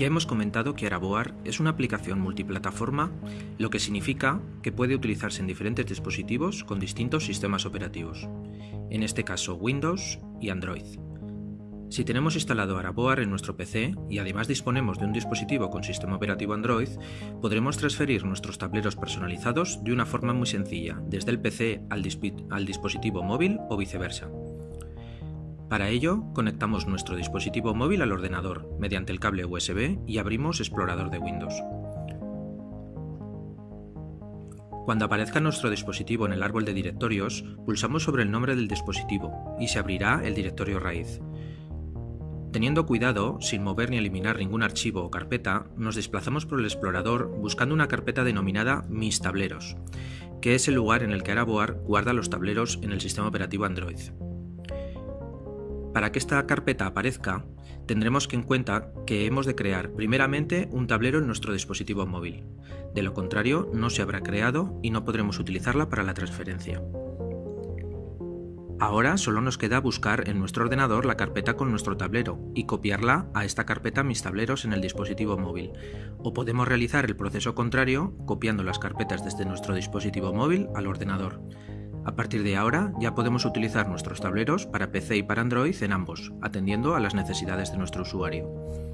Ya hemos comentado que Araboar es una aplicación multiplataforma, lo que significa que puede utilizarse en diferentes dispositivos con distintos sistemas operativos, en este caso Windows y Android. Si tenemos instalado Araboar en nuestro PC y además disponemos de un dispositivo con sistema operativo Android, podremos transferir nuestros tableros personalizados de una forma muy sencilla, desde el PC al, al dispositivo móvil o viceversa. Para ello, conectamos nuestro dispositivo móvil al ordenador mediante el cable USB y abrimos Explorador de Windows. Cuando aparezca nuestro dispositivo en el árbol de directorios, pulsamos sobre el nombre del dispositivo y se abrirá el directorio raíz. Teniendo cuidado, sin mover ni eliminar ningún archivo o carpeta, nos desplazamos por el explorador buscando una carpeta denominada Mis tableros, que es el lugar en el que Araboar guarda los tableros en el sistema operativo Android. Para que esta carpeta aparezca, tendremos que en cuenta que hemos de crear primeramente un tablero en nuestro dispositivo móvil. De lo contrario, no se habrá creado y no podremos utilizarla para la transferencia. Ahora solo nos queda buscar en nuestro ordenador la carpeta con nuestro tablero y copiarla a esta carpeta Mis tableros en el dispositivo móvil. O podemos realizar el proceso contrario copiando las carpetas desde nuestro dispositivo móvil al ordenador. A partir de ahora ya podemos utilizar nuestros tableros para PC y para Android en ambos, atendiendo a las necesidades de nuestro usuario.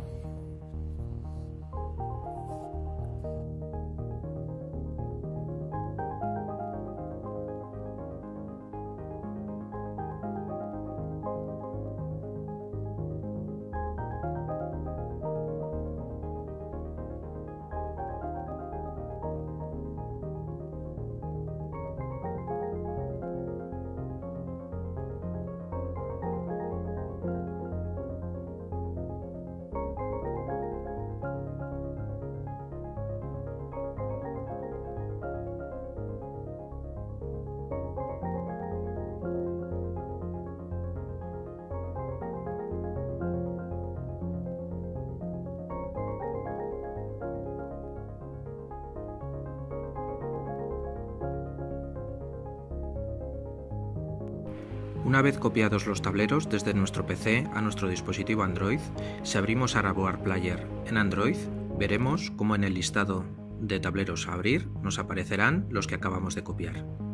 Una vez copiados los tableros desde nuestro PC a nuestro dispositivo Android, si abrimos Araboar Player en Android, veremos cómo en el listado de tableros a abrir nos aparecerán los que acabamos de copiar.